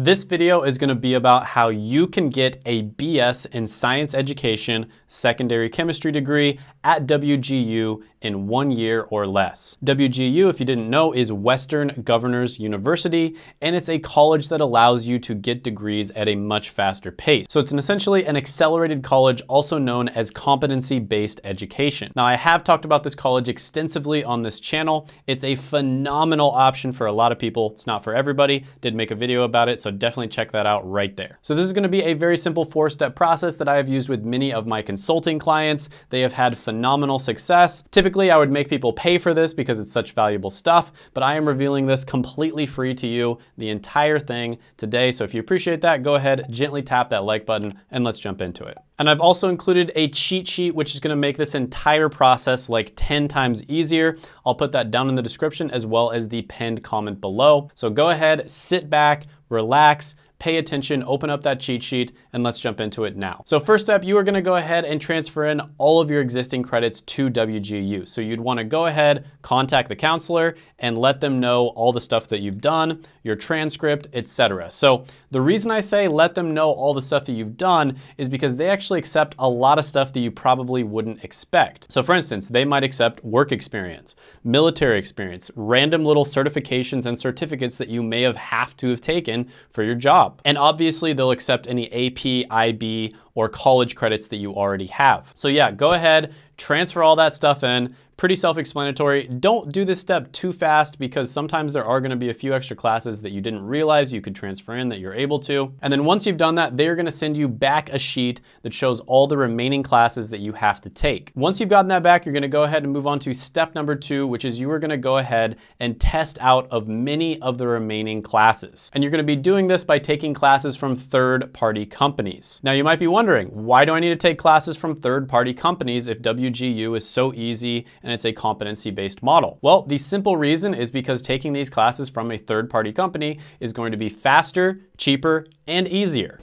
This video is gonna be about how you can get a BS in Science Education secondary chemistry degree at WGU in one year or less. WGU, if you didn't know, is Western Governors University, and it's a college that allows you to get degrees at a much faster pace. So it's an essentially an accelerated college, also known as competency-based education. Now, I have talked about this college extensively on this channel. It's a phenomenal option for a lot of people. It's not for everybody. Did make a video about it, so definitely check that out right there. So this is gonna be a very simple four-step process that I have used with many of my consulting clients. They have had phenomenal success. Typically, I would make people pay for this because it's such valuable stuff, but I am revealing this completely free to you, the entire thing today. So if you appreciate that, go ahead, gently tap that like button and let's jump into it. And I've also included a cheat sheet, which is gonna make this entire process like 10 times easier. I'll put that down in the description as well as the pinned comment below. So go ahead, sit back, relax, pay attention, open up that cheat sheet, and let's jump into it now. So first up, you are gonna go ahead and transfer in all of your existing credits to WGU. So you'd wanna go ahead, contact the counselor, and let them know all the stuff that you've done, your transcript, etc. So the reason I say let them know all the stuff that you've done is because they actually accept a lot of stuff that you probably wouldn't expect. So for instance, they might accept work experience, military experience, random little certifications and certificates that you may have have to have taken for your job job. And obviously they'll accept any AP, IB, or college credits that you already have. So yeah, go ahead, transfer all that stuff in, pretty self-explanatory. Don't do this step too fast because sometimes there are gonna be a few extra classes that you didn't realize you could transfer in that you're able to. And then once you've done that, they're gonna send you back a sheet that shows all the remaining classes that you have to take. Once you've gotten that back, you're gonna go ahead and move on to step number two, which is you are gonna go ahead and test out of many of the remaining classes. And you're gonna be doing this by taking classes from third-party companies. Now you might be wondering, why do I need to take classes from third-party companies if WGU is so easy and it's a competency-based model? Well, the simple reason is because taking these classes from a third-party company is going to be faster, cheaper, and easier.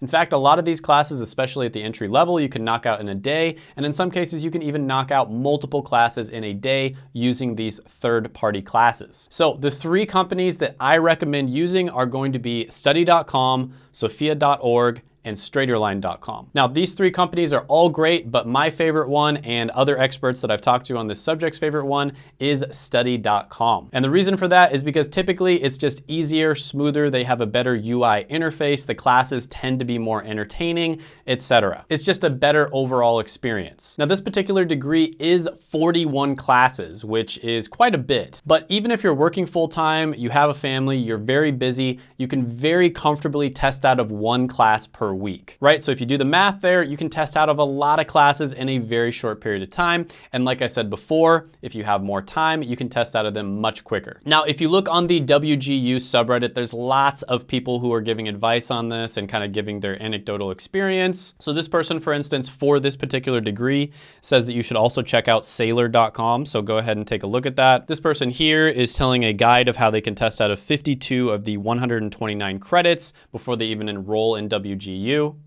In fact, a lot of these classes, especially at the entry level, you can knock out in a day, and in some cases, you can even knock out multiple classes in a day using these third-party classes. So the three companies that I recommend using are going to be study.com, sophia.org, and straighterline.com. Now, these three companies are all great, but my favorite one and other experts that I've talked to on this subject's favorite one is study.com. And the reason for that is because typically it's just easier, smoother, they have a better UI interface, the classes tend to be more entertaining, etc. It's just a better overall experience. Now, this particular degree is 41 classes, which is quite a bit. But even if you're working full-time, you have a family, you're very busy, you can very comfortably test out of one class per week, right? So if you do the math there, you can test out of a lot of classes in a very short period of time. And like I said before, if you have more time, you can test out of them much quicker. Now, if you look on the WGU subreddit, there's lots of people who are giving advice on this and kind of giving their anecdotal experience. So this person, for instance, for this particular degree says that you should also check out saylor.com. So go ahead and take a look at that. This person here is telling a guide of how they can test out of 52 of the 129 credits before they even enroll in WGU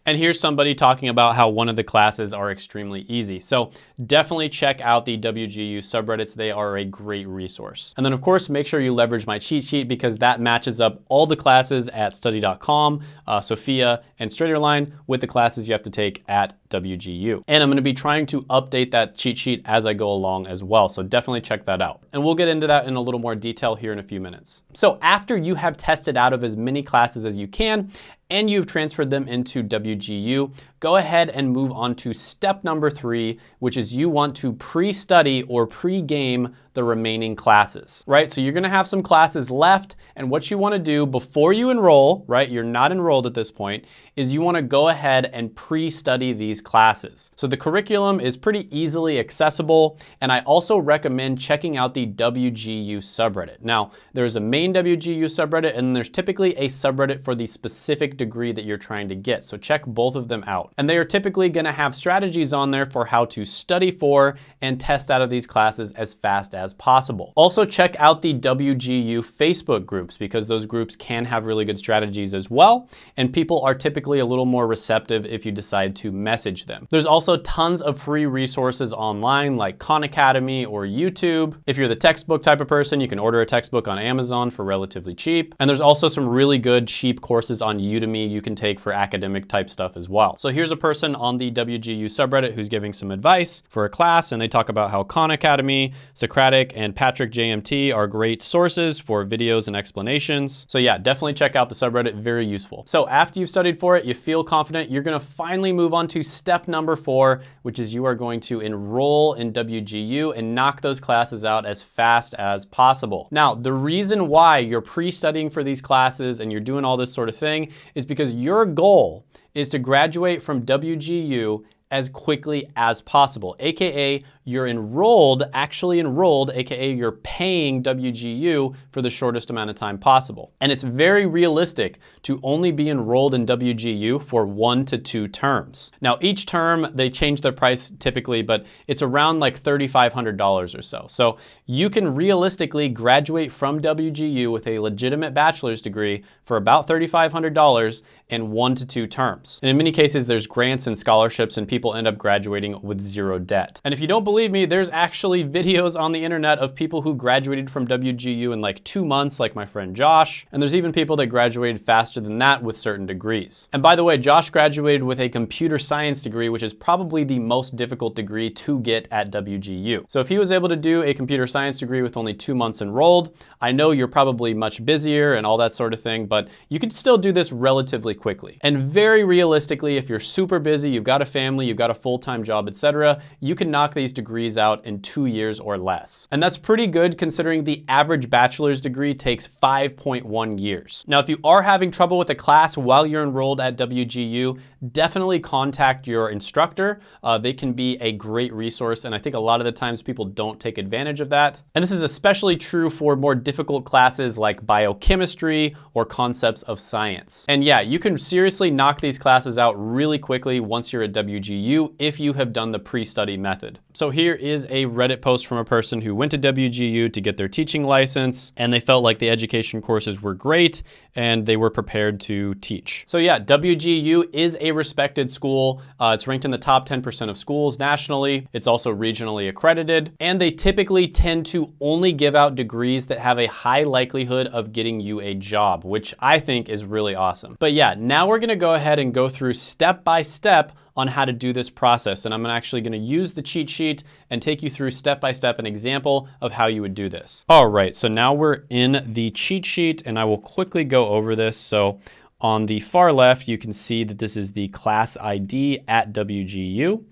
And here's somebody talking about how one of the classes are extremely easy. So definitely check out the WGU subreddits. They are a great resource. And then of course, make sure you leverage my cheat sheet because that matches up all the classes at study.com, uh, Sophia, and Straighterline with the classes you have to take at WGU. And I'm gonna be trying to update that cheat sheet as I go along as well. So definitely check that out. And we'll get into that in a little more detail here in a few minutes. So after you have tested out of as many classes as you can, and you've transferred them into WGU, go ahead and move on to step number three, which is you want to pre-study or pre-game the remaining classes, right? So you're gonna have some classes left and what you wanna do before you enroll, right? You're not enrolled at this point, is you wanna go ahead and pre-study these classes. So the curriculum is pretty easily accessible and I also recommend checking out the WGU subreddit. Now, there's a main WGU subreddit and there's typically a subreddit for the specific degree that you're trying to get. So check both of them out. And they are typically gonna have strategies on there for how to study for and test out of these classes as fast as possible. Also check out the WGU Facebook groups because those groups can have really good strategies as well. And people are typically a little more receptive if you decide to message them. There's also tons of free resources online like Khan Academy or YouTube. If you're the textbook type of person, you can order a textbook on Amazon for relatively cheap. And there's also some really good cheap courses on Udemy you can take for academic type stuff as well. So here's a person on the WGU subreddit who's giving some advice for a class and they talk about how Khan Academy, Socratic, and Patrick JMT are great sources for videos and explanations. So yeah, definitely check out the subreddit, very useful. So after you've studied for it, you feel confident, you're gonna finally move on to step number four, which is you are going to enroll in WGU and knock those classes out as fast as possible. Now, the reason why you're pre-studying for these classes and you're doing all this sort of thing is because your goal is to graduate from WGU as quickly as possible, AKA you're enrolled, actually enrolled, AKA you're paying WGU for the shortest amount of time possible. And it's very realistic to only be enrolled in WGU for one to two terms. Now each term, they change their price typically, but it's around like $3,500 or so. So you can realistically graduate from WGU with a legitimate bachelor's degree for about $3,500 in one to two terms. And in many cases, there's grants and scholarships and people end up graduating with zero debt. And if you don't believe believe me, there's actually videos on the internet of people who graduated from WGU in like two months, like my friend Josh. And there's even people that graduated faster than that with certain degrees. And by the way, Josh graduated with a computer science degree, which is probably the most difficult degree to get at WGU. So if he was able to do a computer science degree with only two months enrolled, I know you're probably much busier and all that sort of thing, but you can still do this relatively quickly. And very realistically, if you're super busy, you've got a family, you've got a full-time job, etc., you can knock these degrees degrees out in two years or less. And that's pretty good considering the average bachelor's degree takes 5.1 years. Now, if you are having trouble with a class while you're enrolled at WGU, definitely contact your instructor. Uh, they can be a great resource, and I think a lot of the times people don't take advantage of that. And this is especially true for more difficult classes like biochemistry or concepts of science. And yeah, you can seriously knock these classes out really quickly once you're at WGU if you have done the pre-study method. So here is a Reddit post from a person who went to WGU to get their teaching license and they felt like the education courses were great and they were prepared to teach. So yeah, WGU is a respected school. Uh, it's ranked in the top 10% of schools nationally. It's also regionally accredited and they typically tend to only give out degrees that have a high likelihood of getting you a job, which I think is really awesome. But yeah, now we're gonna go ahead and go through step by step on how to do this process. And I'm actually gonna use the cheat sheet and take you through step by step an example of how you would do this. All right, so now we're in the cheat sheet and I will quickly go over this. So on the far left, you can see that this is the class ID at WGU.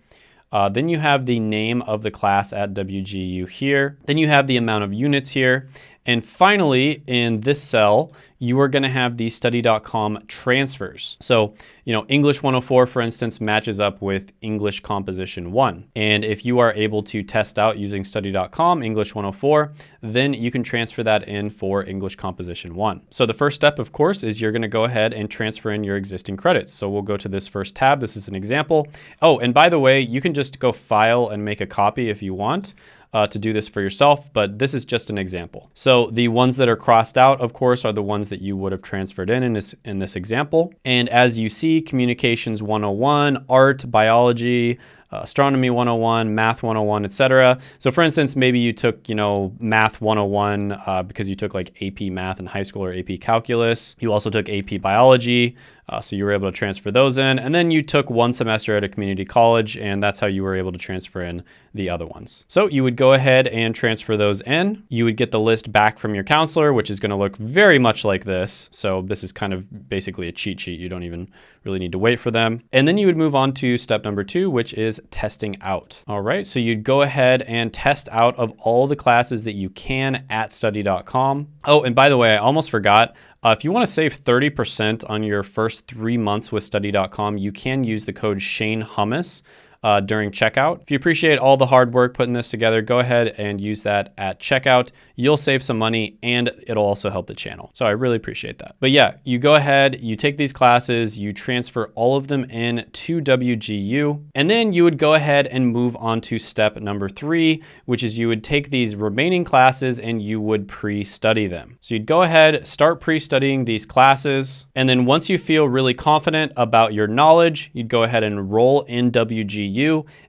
Uh, then you have the name of the class at WGU here. Then you have the amount of units here. And finally, in this cell, you are gonna have the study.com transfers. So, you know, English 104, for instance, matches up with English Composition 1. And if you are able to test out using study.com English 104, then you can transfer that in for English Composition 1. So the first step, of course, is you're gonna go ahead and transfer in your existing credits. So we'll go to this first tab. This is an example. Oh, and by the way, you can just go file and make a copy if you want uh, to do this for yourself, but this is just an example. So the ones that are crossed out, of course, are the ones that you would have transferred in in this, in this example. And as you see, Communications 101, Art, Biology, uh, astronomy 101, math 101, etc. So for instance, maybe you took, you know, math 101 uh, because you took like AP math in high school or AP calculus. You also took AP biology, uh, so you were able to transfer those in. And then you took one semester at a community college, and that's how you were able to transfer in the other ones. So you would go ahead and transfer those in. You would get the list back from your counselor, which is going to look very much like this. So this is kind of basically a cheat sheet. You don't even really need to wait for them. And then you would move on to step number two, which is testing out. All right, so you'd go ahead and test out of all the classes that you can at study.com. Oh, and by the way, I almost forgot, uh, if you want to save 30% on your first three months with study.com, you can use the code Shane Hummus. Uh, during checkout. If you appreciate all the hard work putting this together, go ahead and use that at checkout. You'll save some money and it'll also help the channel. So I really appreciate that. But yeah, you go ahead, you take these classes, you transfer all of them in to WGU, and then you would go ahead and move on to step number three, which is you would take these remaining classes and you would pre-study them. So you'd go ahead, start pre-studying these classes, and then once you feel really confident about your knowledge, you'd go ahead and enroll in WGU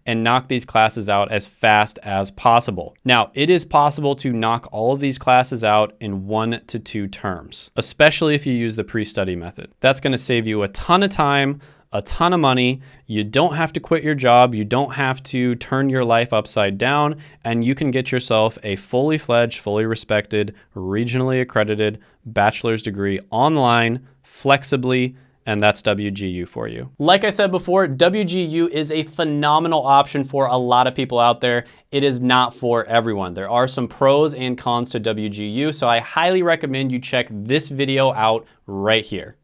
and knock these classes out as fast as possible. Now, it is possible to knock all of these classes out in one to two terms, especially if you use the pre-study method. That's gonna save you a ton of time, a ton of money. You don't have to quit your job. You don't have to turn your life upside down, and you can get yourself a fully fledged, fully respected, regionally accredited bachelor's degree online, flexibly, and that's WGU for you. Like I said before, WGU is a phenomenal option for a lot of people out there. It is not for everyone. There are some pros and cons to WGU, so I highly recommend you check this video out right here.